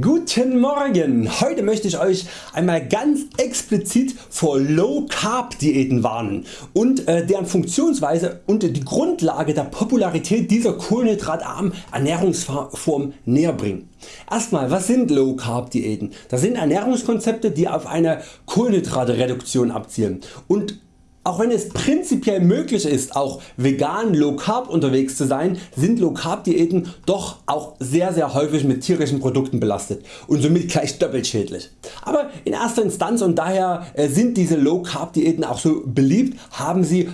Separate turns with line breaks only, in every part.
Guten Morgen! Heute möchte ich Euch einmal ganz explizit vor Low Carb Diäten warnen und äh, deren Funktionsweise und die Grundlage der Popularität dieser kohlenhydratarmen Ernährungsform näher bringen. Erstmal was sind Low Carb Diäten? Das sind Ernährungskonzepte die auf eine Kohlenhydratreduktion abzielen und auch wenn es prinzipiell möglich ist auch vegan Low Carb unterwegs zu sein, sind Low Carb Diäten doch auch sehr sehr häufig mit tierischen Produkten belastet und somit gleich doppelt schädlich. Aber in erster Instanz und daher äh, sind diese Low Carb Diäten auch so beliebt, haben sie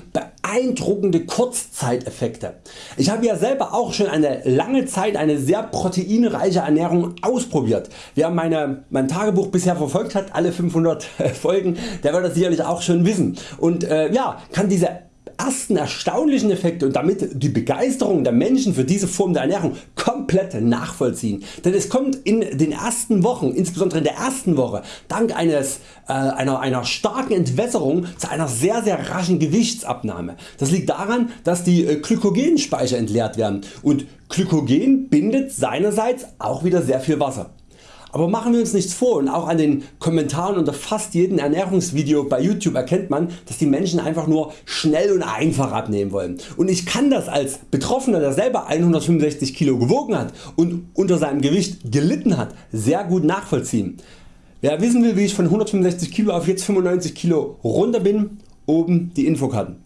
beeindruckende Kurzzeiteffekte. Ich habe ja selber auch schon eine lange Zeit eine sehr proteinreiche Ernährung ausprobiert. Wer meine, mein Tagebuch bisher verfolgt hat, alle 500 Folgen, der wird das sicherlich auch schon wissen und äh, ja, kann diese ersten erstaunlichen Effekte und damit die Begeisterung der Menschen für diese Form der Ernährung komplett nachvollziehen. Denn es kommt in den ersten Wochen, insbesondere in der ersten Woche, dank eines, äh, einer, einer starken Entwässerung zu einer sehr sehr raschen Gewichtsabnahme. Das liegt daran dass die äh, Glykogenspeicher entleert werden und Glykogen bindet seinerseits auch wieder sehr viel Wasser. Aber machen wir uns nichts vor und auch an den Kommentaren unter fast jedem Ernährungsvideo bei YouTube erkennt man dass die Menschen einfach nur schnell und einfach abnehmen wollen und ich kann das als Betroffener der selber 165 Kilo gewogen hat und unter seinem Gewicht gelitten hat sehr gut nachvollziehen. Wer wissen will wie ich von 165 Kilo auf jetzt 95 Kilo runter bin, oben die Infokarten.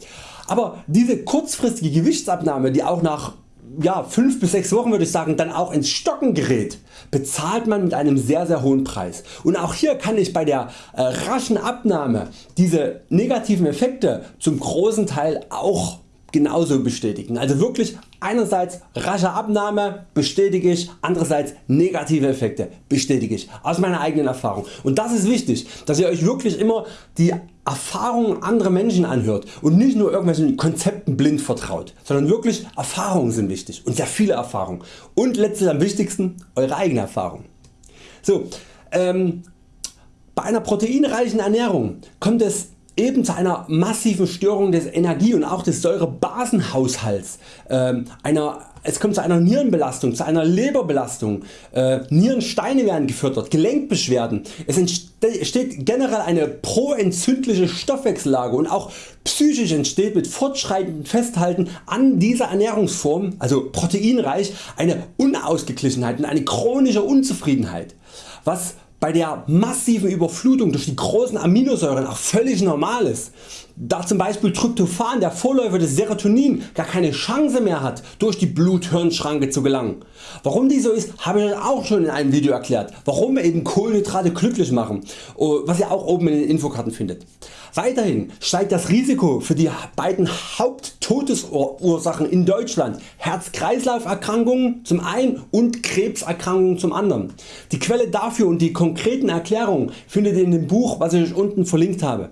Aber diese kurzfristige Gewichtsabnahme die auch nach ja, 5 bis 6 Wochen würde ich sagen dann auch ins Stocken gerät, bezahlt man mit einem sehr sehr hohen Preis. Und auch hier kann ich bei der äh, raschen Abnahme diese negativen Effekte zum großen Teil auch genauso bestätigen. Also wirklich einerseits rasche Abnahme bestätige ich, andererseits negative Effekte bestätige ich aus meiner eigenen Erfahrung. Und das ist wichtig, dass ihr Euch wirklich immer die Erfahrungen anderer Menschen anhört und nicht nur irgendwelchen Konzepten blind vertraut, sondern wirklich Erfahrungen sind wichtig und sehr viele Erfahrungen und letztlich am wichtigsten Eure eigene Erfahrung. So, ähm, bei einer proteinreichen Ernährung kommt es eben zu einer massiven Störung des Energie- und auch des Säurebasenhaushalts, äh, einer, es kommt zu einer Nierenbelastung, zu einer Leberbelastung, äh, Nierensteine werden gefördert, Gelenkbeschwerden, es entsteht generell eine proentzündliche Stoffwechsellage und auch psychisch entsteht mit fortschreitendem Festhalten an dieser Ernährungsform, also proteinreich, eine Unausgeglichenheit und eine chronische Unzufriedenheit, was bei der massiven Überflutung durch die großen Aminosäuren auch völlig normal ist. Da zum Beispiel Tryptophan, der Vorläufer des Serotonin, gar keine Chance mehr hat durch die Blut-Hirn-Schranke zu gelangen. Warum dies so ist habe ich auch schon in einem Video erklärt, warum eben Kohlenhydrate glücklich machen, oh, was ihr auch oben in den Infokarten findet. Weiterhin steigt das Risiko für die beiden Haupttodesursachen in Deutschland Herz-Kreislauf Erkrankungen zum einen und Krebserkrankungen zum anderen. Die Quelle dafür und die konkreten Erklärungen findet ihr in dem Buch was ich Euch unten verlinkt habe.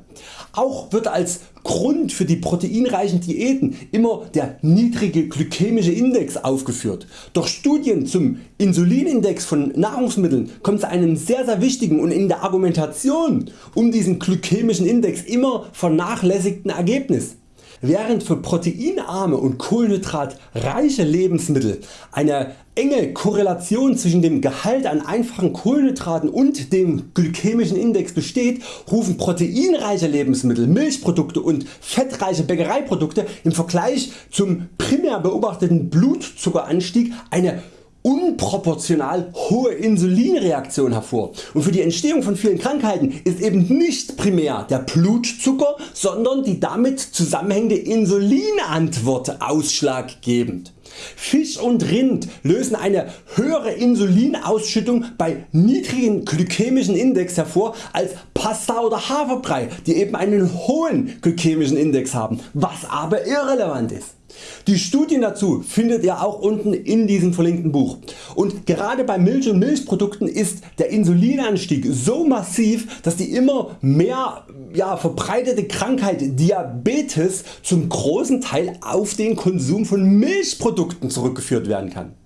Auch wird als Grund für die proteinreichen Diäten immer der niedrige glykämische Index aufgeführt. Doch Studien zum Insulinindex von Nahrungsmitteln kommen zu einem sehr sehr wichtigen und in der Argumentation um diesen glykämischen Index immer vernachlässigten Ergebnis. Während für proteinarme und kohlenhydratreiche Lebensmittel eine enge Korrelation zwischen dem Gehalt an einfachen Kohlenhydraten und dem glykämischen Index besteht, rufen proteinreiche Lebensmittel, Milchprodukte und fettreiche Bäckereiprodukte im Vergleich zum primär beobachteten Blutzuckeranstieg eine unproportional hohe Insulinreaktion hervor und für die Entstehung von vielen Krankheiten ist eben nicht primär der Blutzucker, sondern die damit zusammenhängende Insulinantwort ausschlaggebend. Fisch und Rind lösen eine höhere Insulinausschüttung bei niedrigen glykämischen Index hervor als Pasta oder Haferbrei die eben einen hohen glykämischen Index haben, was aber irrelevant ist. Die Studien dazu findet ihr auch unten in diesem verlinkten Buch und gerade bei Milch und Milchprodukten ist der Insulinanstieg so massiv dass die immer mehr ja, verbreitete Krankheit Diabetes zum großen Teil auf den Konsum von Milchprodukten zurückgeführt werden kann.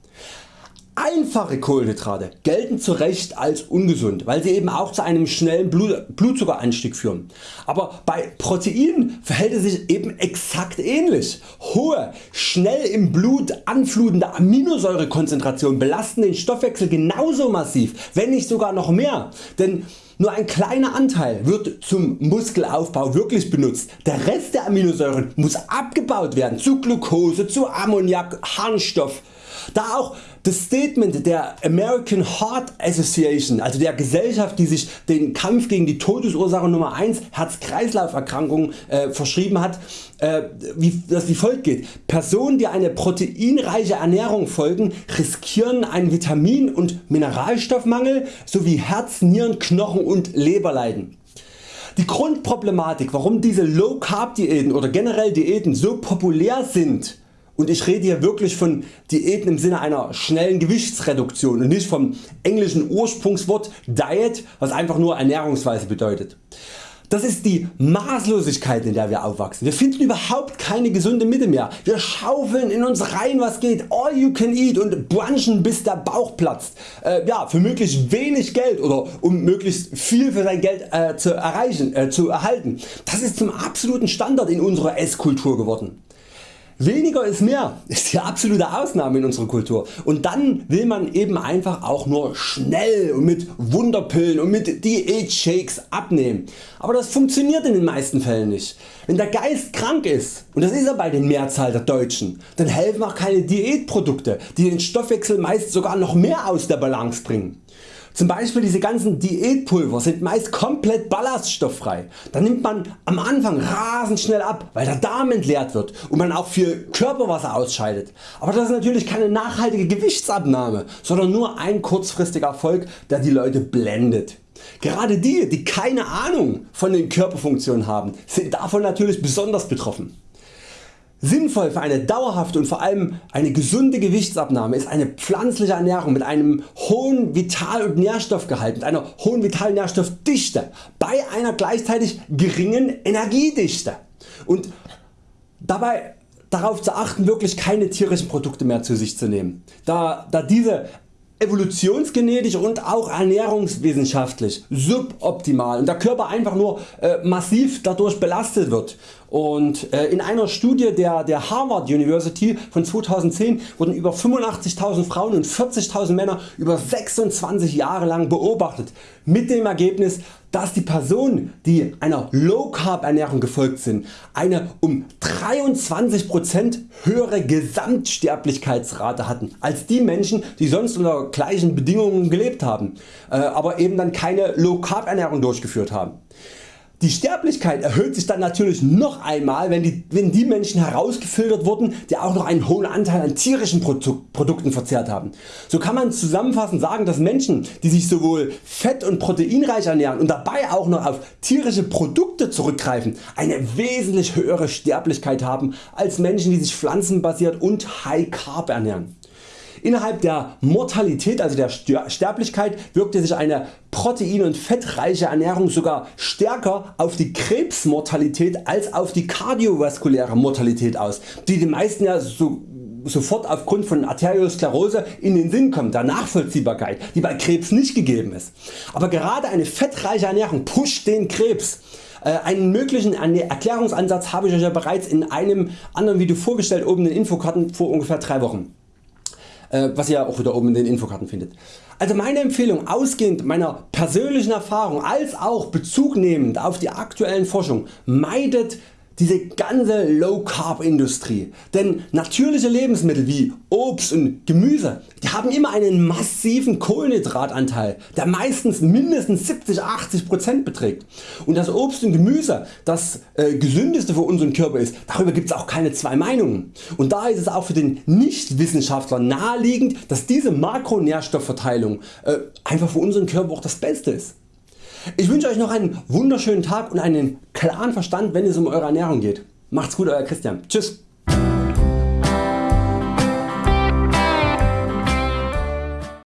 Einfache Kohlenhydrate gelten zu Recht als ungesund, weil sie eben auch zu einem schnellen Blutzuckeranstieg führen. Aber bei Proteinen verhält es sich eben exakt ähnlich. Hohe, schnell im Blut anflutende Aminosäurekonzentrationen belasten den Stoffwechsel genauso massiv, wenn nicht sogar noch mehr. Denn nur ein kleiner Anteil wird zum Muskelaufbau wirklich benutzt. Der Rest der Aminosäuren muss abgebaut werden zu Glucose, zu Ammoniak, Harnstoff. Da auch das Statement der American Heart Association, also der Gesellschaft die sich den Kampf gegen die Todesursache Nummer 1 Herz-Kreislauf-Erkrankungen äh, verschrieben hat, äh, wie das wie folgt geht. Personen die eine proteinreiche Ernährung folgen riskieren einen Vitamin- und Mineralstoffmangel sowie Herz, Nieren, Knochen und Leberleiden. Die Grundproblematik warum diese Low Carb Diäten oder generell Diäten so populär sind und ich rede hier wirklich von Diäten im Sinne einer schnellen Gewichtsreduktion und nicht vom englischen Ursprungswort Diet was einfach nur Ernährungsweise bedeutet. Das ist die Maßlosigkeit in der wir aufwachsen. Wir finden überhaupt keine gesunde Mitte mehr. Wir schaufeln in uns rein was geht, all you can eat und brunchen bis der Bauch platzt. Äh, ja, für möglichst wenig Geld oder um möglichst viel für sein Geld äh, zu, erreichen, äh, zu erhalten. Das ist zum absoluten Standard in unserer Esskultur geworden. Weniger ist mehr ist die absolute Ausnahme in unserer Kultur und dann will man eben einfach auch nur schnell und mit Wunderpillen und mit Diät-Shakes abnehmen. Aber das funktioniert in den meisten Fällen nicht. Wenn der Geist krank ist und das ist er bei den Mehrzahl der Deutschen, dann helfen auch keine Diätprodukte die den Stoffwechsel meist sogar noch mehr aus der Balance bringen. Zum Beispiel diese ganzen Diätpulver sind meist komplett ballaststofffrei. Da nimmt man am Anfang rasend schnell ab, weil der Darm entleert wird und man auch viel Körperwasser ausscheidet. Aber das ist natürlich keine nachhaltige Gewichtsabnahme, sondern nur ein kurzfristiger Erfolg der die Leute blendet. Gerade die die keine Ahnung von den Körperfunktionen haben sind davon natürlich besonders betroffen. Sinnvoll für eine dauerhafte und vor allem eine gesunde Gewichtsabnahme ist eine pflanzliche Ernährung mit einem hohen Vital- und Nährstoffgehalt, mit einer hohen Vital- bei einer gleichzeitig geringen Energiedichte und dabei darauf zu achten wirklich keine tierischen Produkte mehr zu sich zu nehmen, da, da diese evolutionsgenetisch und auch ernährungswissenschaftlich suboptimal und der Körper einfach nur äh, massiv dadurch belastet wird. Und äh, in einer Studie der, der Harvard University von 2010 wurden über 85.000 Frauen und 40.000 Männer über 26 Jahre lang beobachtet mit dem Ergebnis dass die Personen die einer Low Carb Ernährung gefolgt sind eine um 23% höhere Gesamtsterblichkeitsrate hatten als die Menschen die sonst unter gleichen Bedingungen gelebt haben, äh, aber eben dann keine Low Carb Ernährung durchgeführt haben. Die Sterblichkeit erhöht sich dann natürlich noch einmal wenn die, wenn die Menschen herausgefiltert wurden die auch noch einen hohen Anteil an tierischen Produkten verzehrt haben. So kann man zusammenfassend sagen dass Menschen die sich sowohl fett- und proteinreich ernähren und dabei auch noch auf tierische Produkte zurückgreifen eine wesentlich höhere Sterblichkeit haben als Menschen die sich pflanzenbasiert und High Carb ernähren. Innerhalb der Mortalität also der Sterblichkeit wirkte sich eine protein- und fettreiche Ernährung sogar stärker auf die Krebsmortalität als auf die kardiovaskuläre Mortalität aus, die den meisten ja so sofort aufgrund von Arteriosklerose in den Sinn kommt, der Nachvollziehbarkeit, die bei Krebs nicht gegeben ist. Aber gerade eine fettreiche Ernährung pusht den Krebs. Äh, einen möglichen Erklärungsansatz habe ich Euch ja bereits in einem anderen Video vorgestellt oben in den Infokarten vor ungefähr 3 Wochen. Äh, was ihr auch wieder oben in den Infokarten findet. Also meine Empfehlung ausgehend meiner persönlichen Erfahrung als auch Bezug nehmend auf die aktuellen Forschung meidet diese ganze Low Carb Industrie. Denn natürliche Lebensmittel wie Obst und Gemüse die haben immer einen massiven Kohlenhydratanteil der meistens mindestens 70-80% beträgt. Und das Obst und Gemüse das äh, gesündeste für unseren Körper ist, darüber gibt es auch keine zwei Meinungen. Und da ist es auch für den Nichtwissenschaftler naheliegend dass diese Makronährstoffverteilung äh, einfach für unseren Körper auch das Beste ist. Ich wünsche Euch noch einen wunderschönen Tag und einen klaren Verstand wenn es um Eure Ernährung geht. Macht's gut Euer Christian. Tschüss.